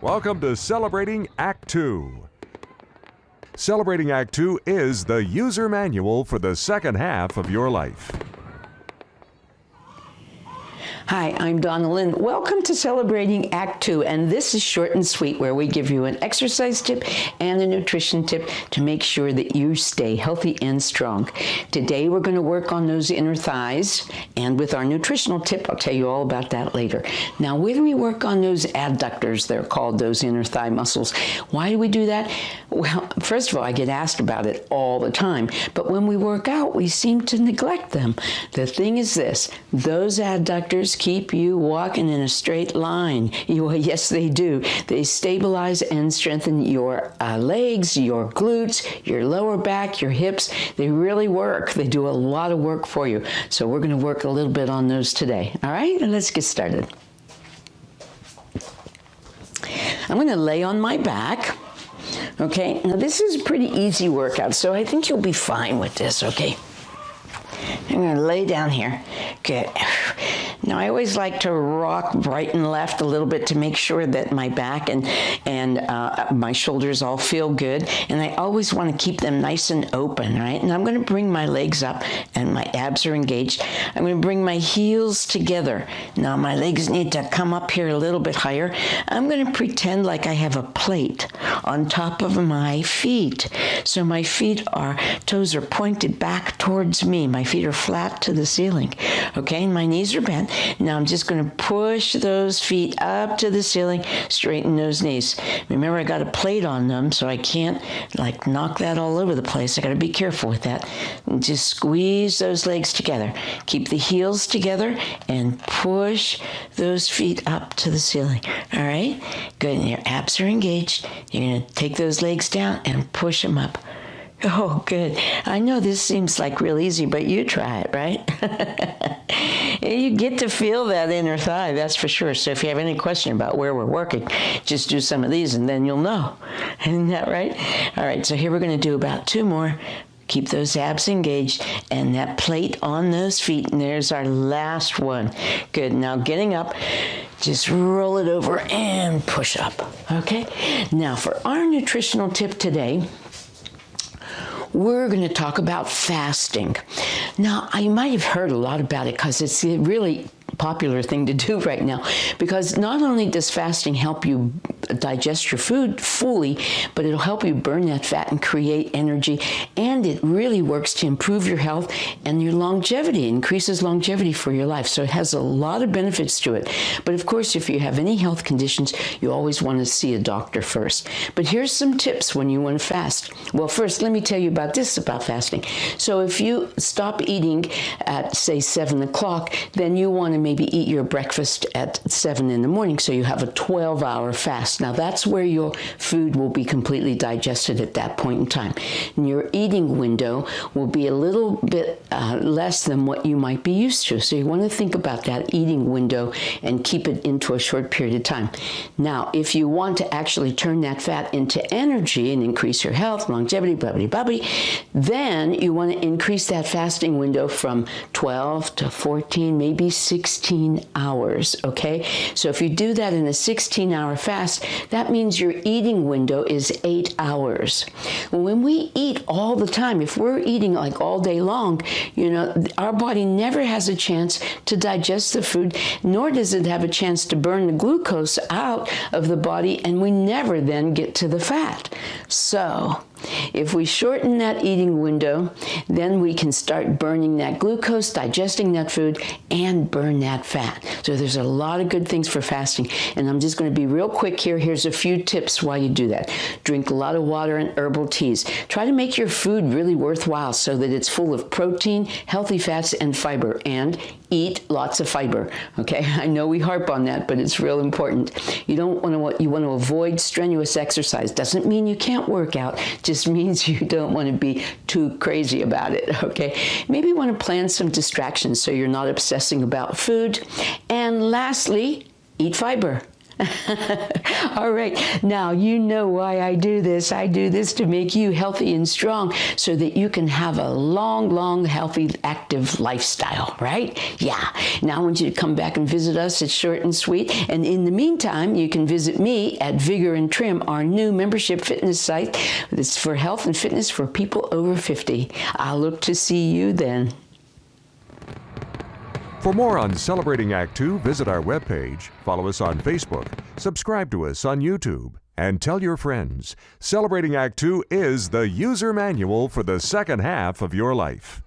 Welcome to Celebrating Act Two. Celebrating Act Two is the user manual for the second half of your life. Hi, I'm Donna Lynn. Welcome to Celebrating Act Two, and this is short and sweet where we give you an exercise tip and a nutrition tip to make sure that you stay healthy and strong. Today we're going to work on those inner thighs, and with our nutritional tip, I'll tell you all about that later. Now, when we work on those adductors, they're called those inner thigh muscles. Why do we do that? Well, first of all, I get asked about it all the time, but when we work out, we seem to neglect them. The thing is this those adductors keep you walking in a straight line. You, yes, they do. They stabilize and strengthen your uh, legs, your glutes, your lower back, your hips. They really work. They do a lot of work for you. So we're going to work a little bit on those today. All right, let's get started. I'm going to lay on my back. Okay, now this is a pretty easy workout, so I think you'll be fine with this, okay? I'm going to lay down here. Good. Now I always like to rock right and left a little bit to make sure that my back and and uh, my shoulders all feel good. And I always want to keep them nice and open, right? And I'm going to bring my legs up and my abs are engaged. I'm going to bring my heels together. Now my legs need to come up here a little bit higher. I'm going to pretend like I have a plate on top of my feet. So my feet are toes are pointed back towards me. My feet are flat to the ceiling. Okay, my knees are bent. Now I'm just going to push those feet up to the ceiling, straighten those knees. Remember, I got a plate on them, so I can't like knock that all over the place. I got to be careful with that. And just squeeze those legs together. Keep the heels together and push those feet up to the ceiling. All right? Good. And your abs are engaged. You're going to take those legs down and push them up. Oh, good. I know this seems like real easy, but you try it, right? you get to feel that inner thigh, that's for sure. So if you have any question about where we're working, just do some of these and then you'll know. Isn't that right? All right, so here we're going to do about two more. Keep those abs engaged and that plate on those feet. And there's our last one. Good. Now getting up, just roll it over and push up. Okay? Now for our nutritional tip today, we're going to talk about fasting. Now, you might have heard a lot about it because it's really popular thing to do right now because not only does fasting help you digest your food fully, but it'll help you burn that fat and create energy. And it really works to improve your health and your longevity, increases longevity for your life. So it has a lot of benefits to it. But of course, if you have any health conditions, you always want to see a doctor first. But here's some tips when you want to fast. Well, first, let me tell you about this about fasting. So if you stop eating at, say, 7 o'clock, then you want to maybe eat your breakfast at 7 in the morning. So you have a 12 hour fast. Now that's where your food will be completely digested at that point in time. And your eating window will be a little bit uh, less than what you might be used to. So you want to think about that eating window and keep it into a short period of time. Now, if you want to actually turn that fat into energy and increase your health, longevity, blah, blah, blah, blah then you want to increase that fasting window from 12 to 14, maybe 16 hours, okay? So if you do that in a 16 hour fast, that means your eating window is eight hours. When we eat all the time, if we're eating like all day long, you know, our body never has a chance to digest the food, nor does it have a chance to burn the glucose out of the body, and we never then get to the fat. So, if we shorten that eating window, then we can start burning that glucose, digesting that food, and burn that fat. So there's a lot of good things for fasting. And I'm just going to be real quick here. Here's a few tips why you do that. Drink a lot of water and herbal teas. Try to make your food really worthwhile so that it's full of protein, healthy fats, and fiber. And eat lots of fiber. Okay, I know we harp on that, but it's real important. You don't want to you want to avoid strenuous exercise. Doesn't mean you can't work out. Just means you don't want to be too crazy about it. Okay, maybe you want to plan some distractions so you're not obsessing about food. And lastly, eat fiber. All right. Now, you know why I do this. I do this to make you healthy and strong so that you can have a long, long, healthy, active lifestyle, right? Yeah. Now, I want you to come back and visit us. It's short and sweet. And in the meantime, you can visit me at Vigor and Trim, our new membership fitness site. It's for health and fitness for people over 50. I'll look to see you then. For more on Celebrating Act Two, visit our webpage, follow us on Facebook, subscribe to us on YouTube, and tell your friends. Celebrating Act Two is the user manual for the second half of your life.